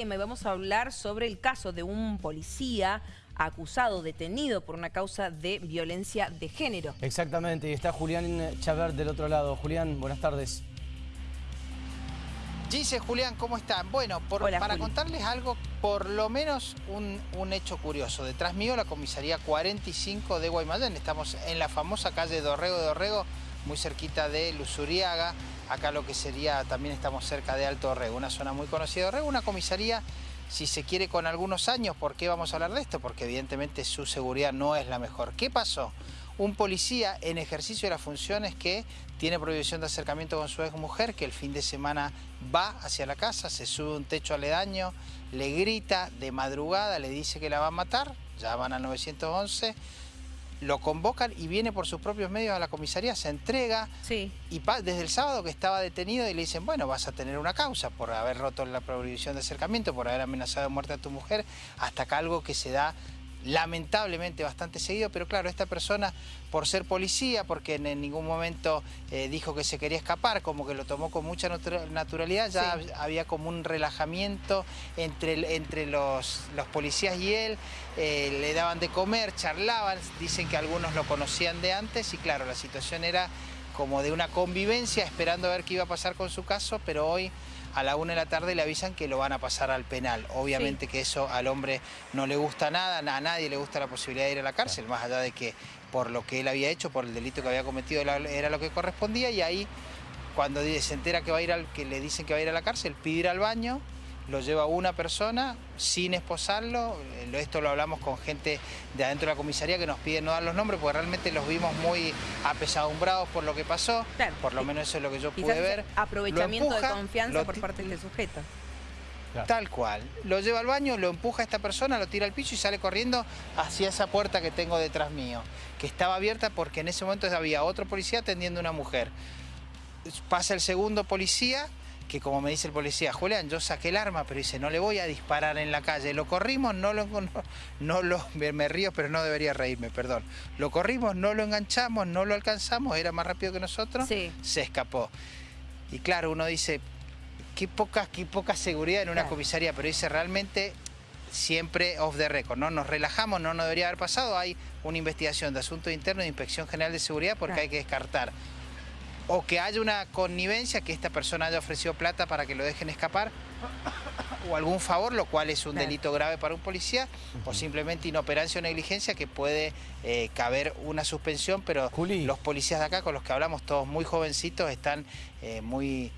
Y vamos a hablar sobre el caso de un policía acusado, detenido por una causa de violencia de género. Exactamente, y está Julián Chaver del otro lado. Julián, buenas tardes. Dice Julián, ¿cómo están? Bueno, para contarles algo, por lo menos un, un, hecho curioso. Detrás mío la comisaría 45 de Guaymallén. Estamos en la famosa calle Dorrego de Dorrego, muy cerquita de Luzuriaga. Acá lo que sería, también estamos cerca de Alto Orrego, una zona muy conocida de Orrego, una comisaría, si se quiere, con algunos años. ¿Por qué vamos a hablar de esto? Porque evidentemente su seguridad no es la mejor. ¿Qué pasó? Un policía en ejercicio de las funciones que tiene prohibición de acercamiento con su ex mujer, que el fin de semana va hacia la casa, se sube un techo aledaño, le grita de madrugada, le dice que la va a matar, ya van al 911 lo convocan y viene por sus propios medios a la comisaría, se entrega sí. y desde el sábado que estaba detenido y le dicen, bueno, vas a tener una causa por haber roto la prohibición de acercamiento, por haber amenazado de muerte a tu mujer, hasta acá algo que se da lamentablemente bastante seguido, pero claro, esta persona por ser policía, porque en, ningún momento eh, dijo que se quería escapar, como que lo tomó con mucha naturalidad, ya había como un relajamiento entre, entre los, los policías y él, eh, le daban de comer, charlaban, dicen que algunos lo conocían de antes y claro, la situación era como de una convivencia, esperando a ver qué iba a pasar con su caso, pero hoy a la una de la tarde le avisan que lo van a pasar al penal. Obviamente que eso al hombre no le gusta nada, a nadie le gusta la posibilidad de ir a la cárcel, más allá de que por lo que él había hecho, por el delito que había cometido era lo que correspondía y ahí cuando se entera que va a ir al, que le dicen que va a ir a la cárcel, pide ir al baño, lo lleva una persona sin esposarlo. Esto lo hablamos con gente de adentro de la comisaría que nos pide no dar los nombres porque realmente los vimos muy apesadumbrados por lo que pasó. Por lo menos eso es lo que yo pude ver. Aprovechamiento de confianza por parte del sujeto. Tal cual. Lo lleva al baño, lo empuja a esta persona, lo tira al piso y sale corriendo hacia esa puerta que tengo detrás mío, que estaba abierta porque en ese momento había otro policía atendiendo a una mujer. Pasa el segundo policía, que como me dice el policía, Julián, yo saqué el arma, pero dice, no le voy a disparar en la calle. Lo corrimos, no lo... No, lo me, río, pero no debería reírme, perdón. Lo corrimos, no lo enganchamos, no lo alcanzamos, era más rápido que nosotros, se escapó. Y claro, uno dice, qué poca, qué poca seguridad en una comisaría, pero dice, realmente siempre off the record, ¿no? Nos relajamos, no nos debería haber pasado, hay una investigación de asuntos internos de Inspección General de Seguridad porque hay que descartar o que haya una connivencia, que esta persona haya ofrecido plata para que lo dejen escapar, o algún favor, lo cual es un delito grave para un policía, o simplemente inoperancia o negligencia que puede eh, caber una suspensión, pero los policías de acá con los que hablamos, todos muy jovencitos, están eh, muy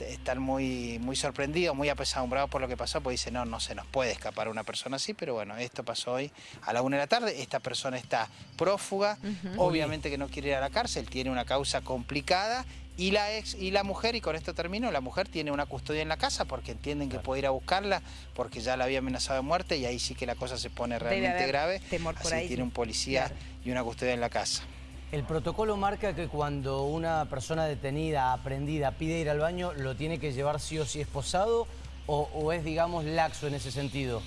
están muy, muy sorprendidos, muy apesadumbrados por lo que pasó, porque dicen, no, no se nos puede escapar una persona así, pero bueno, esto pasó hoy a la una de la tarde, esta persona está prófuga, obviamente que no quiere ir a la cárcel, tiene una causa complicada, y la ex y la mujer, y con esto termino, la mujer tiene una custodia en la casa porque entienden que puede ir a buscarla porque ya la había amenazado de muerte y ahí sí que la cosa se pone realmente grave. así tiene un policía y una custodia en la casa. El protocolo marca que cuando una persona detenida, aprendida, pide ir al baño, ¿lo tiene que llevar sí o sí esposado o, o es, digamos, laxo en ese sentido?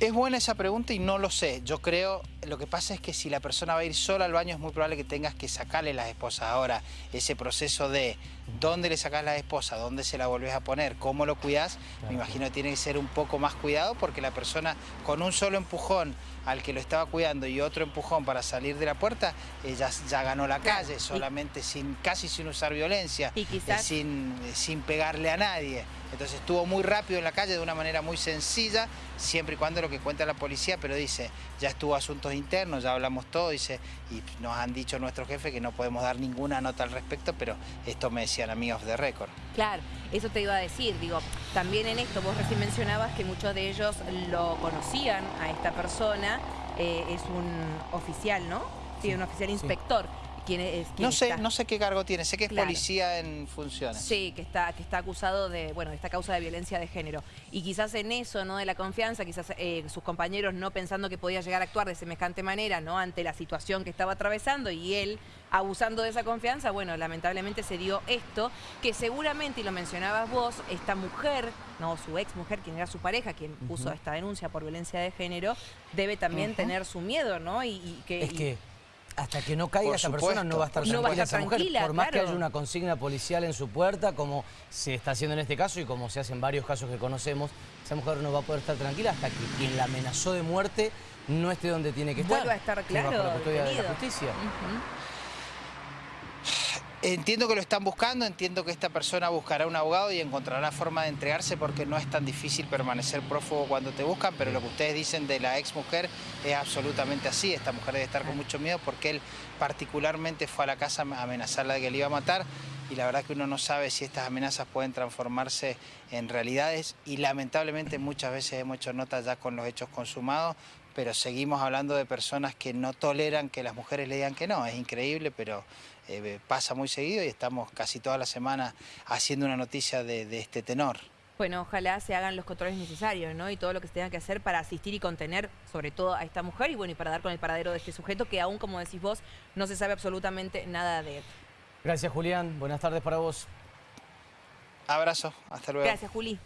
Es buena esa pregunta y no lo sé. Yo creo, lo que pasa es que si la persona va a ir sola al baño es muy probable que tengas que sacarle las esposas. Ahora, ese proceso de dónde le sacas la esposa, dónde se la volvés a poner, cómo lo cuidás, me imagino que tiene que ser un poco más cuidado porque la persona con un solo empujón al que lo estaba cuidando y otro empujón para salir de la puerta, ella ya ganó la calle, solamente sin casi sin usar violencia, y quizás... sin, sin pegarle a nadie. Entonces estuvo muy rápido en la calle de una manera muy sencilla, siempre y cuando lo que cuenta la policía, pero dice, ya estuvo asuntos internos, ya hablamos todo, dice, y nos han dicho nuestro jefe que no podemos dar ninguna nota al respecto, pero esto me decían amigos de récord. Claro, eso te iba a decir, digo, también en esto vos recién mencionabas que muchos de ellos lo conocían a esta persona, eh, es un oficial, ¿no? Sí, un oficial inspector no sé, no sé qué cargo tiene, sé que es policía en funciones. Sí, que está, que está acusado de, bueno, esta causa de violencia de género. Y quizás en eso, ¿no? De la confianza, quizás eh, sus compañeros no pensando que podía llegar a actuar de semejante manera, ¿no? Ante la situación que estaba atravesando y él abusando de esa confianza, bueno, lamentablemente se dio esto, que seguramente, y lo mencionabas vos, esta mujer, no, su ex mujer, quien era su pareja, quien puso esta denuncia por violencia de género, debe también tener su miedo, ¿no? Y, que... Es que hasta que no caiga esa persona no va a estar No va a tranquila estar esa mujer. tranquila, Por más que haya una consigna policial en su puerta, como se está haciendo en este caso y como se hace en varios casos que conocemos, esa mujer no va a poder estar tranquila hasta que quien la amenazó de muerte no esté donde tiene que estar. Vuelva a estar claro. bajo la custodia de la justicia. Entiendo que lo están buscando, entiendo que esta persona buscará un abogado y encontrará forma de entregarse porque no es tan difícil permanecer prófugo cuando te buscan, pero lo que ustedes dicen de la ex mujer es absolutamente así. Esta mujer debe estar con mucho miedo porque él particularmente fue a la casa a amenazarla de que le iba a matar y la verdad que uno no sabe si estas amenazas pueden transformarse en realidades y lamentablemente muchas veces hemos hecho nota ya con los hechos consumados, pero seguimos hablando de personas que no toleran que las mujeres le digan que no. Es increíble, pero eh, pasa muy seguido y estamos casi toda la semana haciendo una noticia de, de este tenor. Bueno, ojalá se hagan los controles necesarios, ¿no? Y todo lo que se tenga que hacer para asistir y contener, sobre todo a esta mujer, y bueno, y para dar con el paradero de este sujeto que aún, como decís vos, no se sabe absolutamente nada de él. Gracias, Julián. Buenas tardes para vos. Abrazo, hasta luego. Gracias, Juli.